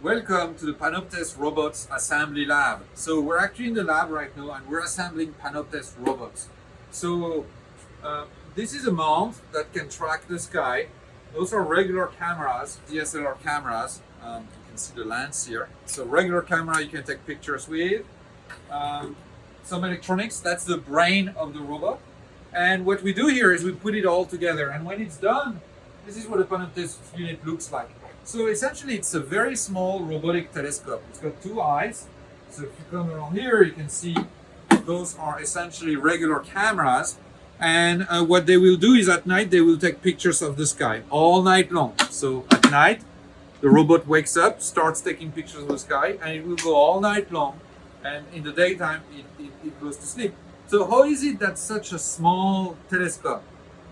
Welcome to the Panoptes Robots Assembly Lab. So we're actually in the lab right now and we're assembling Panoptes robots. So uh, this is a mount that can track the sky. Those are regular cameras, DSLR cameras. Um, you can see the lens here. So regular camera you can take pictures with. Um, some electronics, that's the brain of the robot. And what we do here is we put it all together and when it's done, this is what a Panoptes unit looks like. So essentially it's a very small robotic telescope. It's got two eyes. So if you come around here, you can see those are essentially regular cameras. And uh, what they will do is at night, they will take pictures of the sky all night long. So at night, the robot wakes up, starts taking pictures of the sky, and it will go all night long. And in the daytime, it, it, it goes to sleep. So how is it that such a small telescope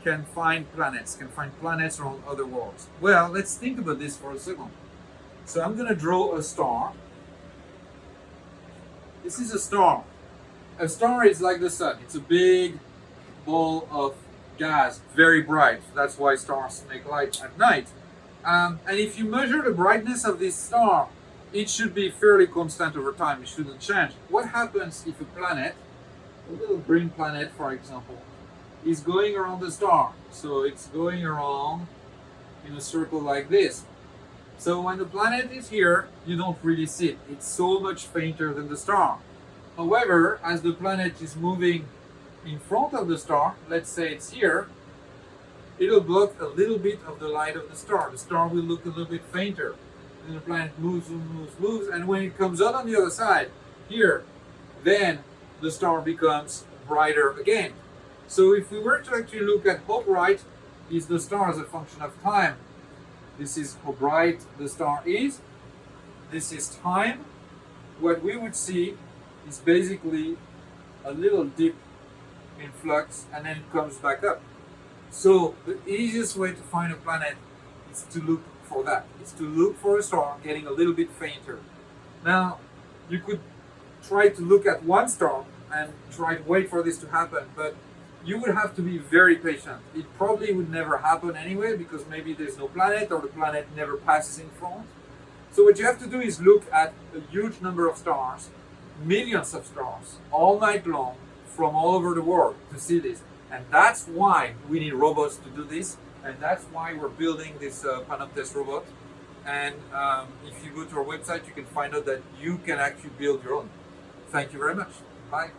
can find planets, can find planets around other worlds. Well, let's think about this for a second. So I'm going to draw a star. This is a star. A star is like the sun. It's a big ball of gas, very bright. That's why stars make light at night. Um, and if you measure the brightness of this star, it should be fairly constant over time. It shouldn't change. What happens if a planet, a little green planet, for example, is going around the star. So it's going around in a circle like this. So when the planet is here, you don't really see it. It's so much fainter than the star. However, as the planet is moving in front of the star, let's say it's here, it'll block a little bit of the light of the star. The star will look a little bit fainter. And the planet moves, moves, moves, and when it comes out on the other side, here, then the star becomes brighter again. So if we were to actually look at how bright is the star as a function of time, this is how bright the star is, this is time, what we would see is basically a little dip in flux and then it comes back up. So the easiest way to find a planet is to look for that. It's to look for a star getting a little bit fainter. Now, you could try to look at one star and try to wait for this to happen, but you would have to be very patient. It probably would never happen anyway because maybe there's no planet or the planet never passes in front. So what you have to do is look at a huge number of stars, millions of stars, all night long from all over the world to see this. And that's why we need robots to do this. And that's why we're building this uh, Panoptes robot. And um, if you go to our website, you can find out that you can actually build your own. Thank you very much. Bye.